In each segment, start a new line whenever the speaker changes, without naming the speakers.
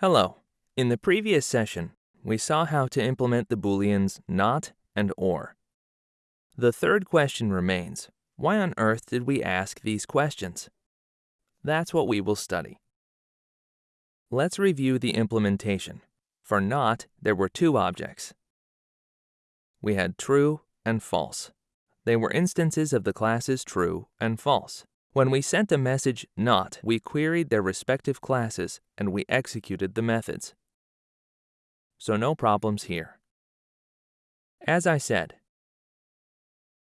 Hello. In the previous session, we saw how to implement the booleans not and or. The third question remains, why on earth did we ask these questions? That's what we will study. Let's review the implementation. For not, there were two objects. We had true and false. They were instances of the classes true and false. When we sent a message not, we queried their respective classes and we executed the methods. So no problems here. As I said,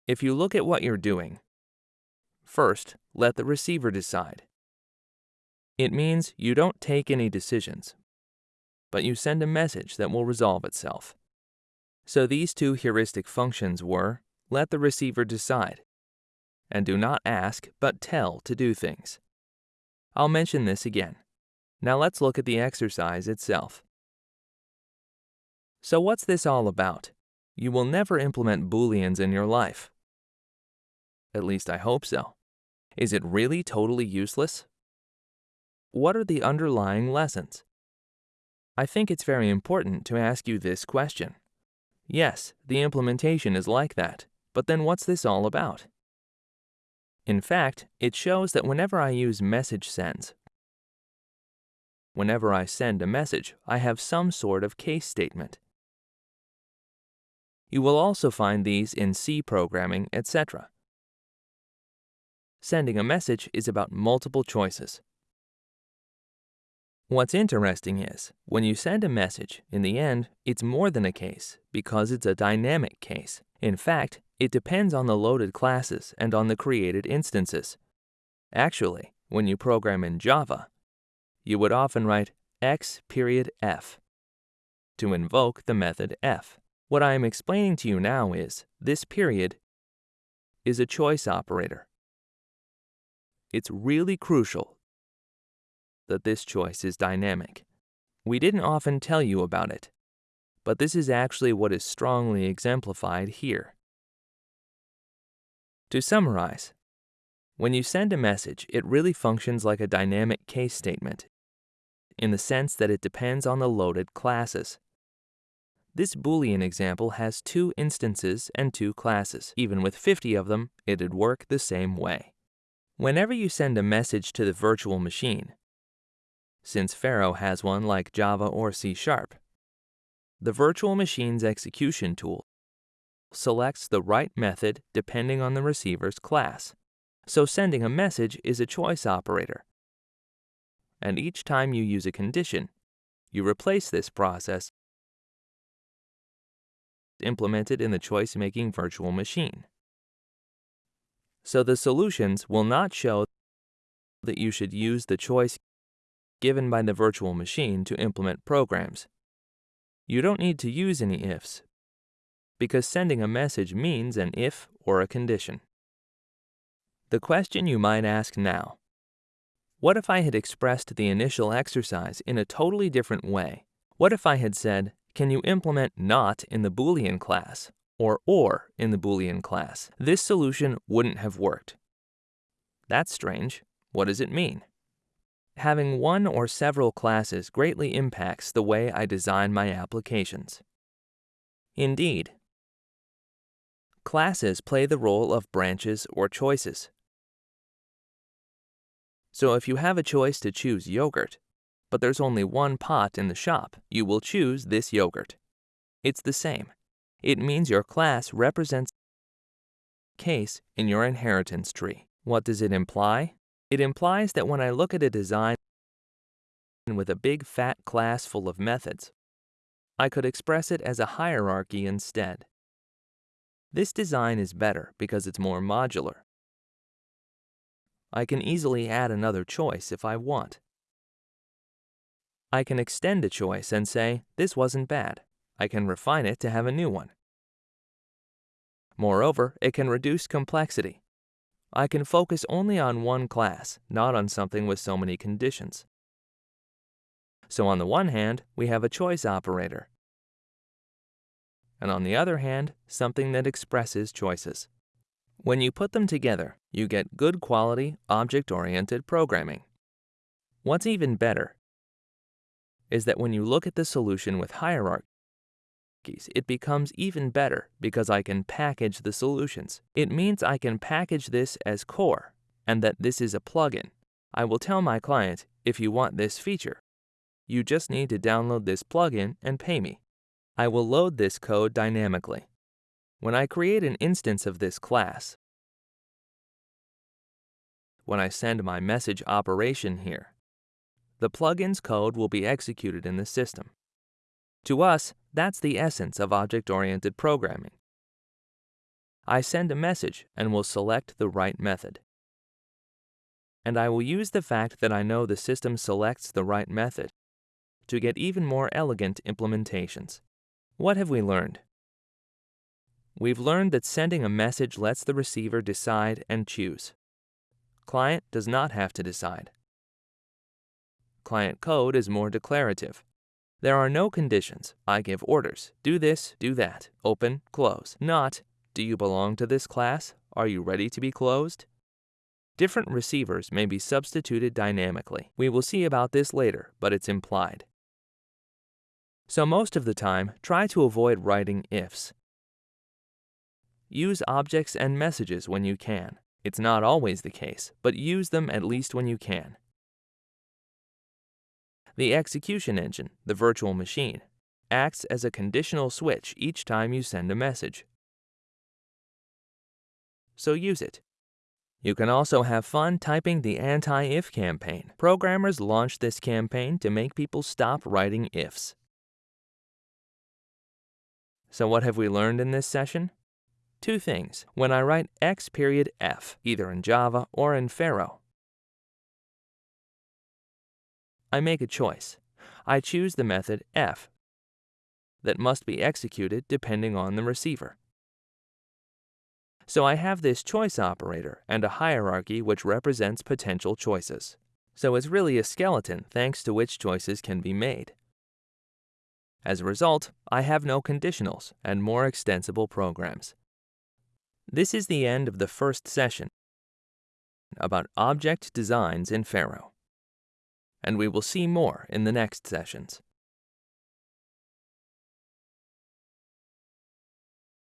if you look at what you're doing, first, let the receiver decide. It means you don't take any decisions, but you send a message that will resolve itself. So these two heuristic functions were, let the receiver decide, and do not ask but tell to do things. I'll mention this again. Now let's look at the exercise itself. So what's this all about? You will never implement booleans in your life. At least I hope so. Is it really totally useless? What are the underlying lessons? I think it's very important to ask you this question. Yes, the implementation is like that, but then what's this all about? In fact, it shows that whenever I use message sends, whenever I send a message, I have some sort of case statement. You will also find these in C programming, etc. Sending a message is about multiple choices. What's interesting is, when you send a message, in the end, it's more than a case because it's a dynamic case. In fact, it depends on the loaded classes and on the created instances. Actually, when you program in Java, you would often write x period f to invoke the method f. What I am explaining to you now is this period is a choice operator. It's really crucial that this choice is dynamic. We didn't often tell you about it, but this is actually what is strongly exemplified here. To summarize, when you send a message, it really functions like a dynamic case statement in the sense that it depends on the loaded classes. This Boolean example has two instances and two classes. Even with 50 of them, it'd work the same way. Whenever you send a message to the virtual machine, since Pharo has one like Java or C Sharp, the virtual machine's execution tool selects the right method depending on the receiver's class. So sending a message is a choice operator. And each time you use a condition, you replace this process implemented in the choice-making virtual machine. So the solutions will not show that you should use the choice given by the virtual machine to implement programs. You don't need to use any ifs because sending a message means an if or a condition. The question you might ask now, what if I had expressed the initial exercise in a totally different way? What if I had said, can you implement not in the Boolean class or or in the Boolean class? This solution wouldn't have worked. That's strange. What does it mean? Having one or several classes greatly impacts the way I design my applications. Indeed, Classes play the role of branches or choices. So if you have a choice to choose yogurt, but there's only one pot in the shop, you will choose this yogurt. It's the same. It means your class represents case in your inheritance tree. What does it imply? It implies that when I look at a design with a big fat class full of methods, I could express it as a hierarchy instead. This design is better because it's more modular. I can easily add another choice if I want. I can extend a choice and say, this wasn't bad. I can refine it to have a new one. Moreover, it can reduce complexity. I can focus only on one class, not on something with so many conditions. So on the one hand, we have a choice operator and on the other hand, something that expresses choices. When you put them together, you get good quality, object-oriented programming. What's even better is that when you look at the solution with hierarchies, it becomes even better because I can package the solutions. It means I can package this as core and that this is a plugin. I will tell my client, if you want this feature, you just need to download this plugin and pay me. I will load this code dynamically. When I create an instance of this class, when I send my message operation here, the plugin's code will be executed in the system. To us, that's the essence of object-oriented programming. I send a message and will select the right method. And I will use the fact that I know the system selects the right method to get even more elegant implementations. What have we learned? We've learned that sending a message lets the receiver decide and choose. Client does not have to decide. Client code is more declarative. There are no conditions. I give orders. Do this, do that. Open, close. Not, do you belong to this class? Are you ready to be closed? Different receivers may be substituted dynamically. We will see about this later, but it's implied. So most of the time, try to avoid writing ifs. Use objects and messages when you can. It's not always the case, but use them at least when you can. The execution engine, the virtual machine, acts as a conditional switch each time you send a message. So use it. You can also have fun typing the anti-if campaign. Programmers launched this campaign to make people stop writing ifs. So what have we learned in this session? Two things. When I write x period f, either in Java or in Pharo, I make a choice. I choose the method f that must be executed depending on the receiver. So I have this choice operator and a hierarchy which represents potential choices. So it's really a skeleton thanks to which choices can be made. As a result, I have no conditionals and more extensible programs. This is the end of the first session about object designs in Pharo and we will see more in the next sessions.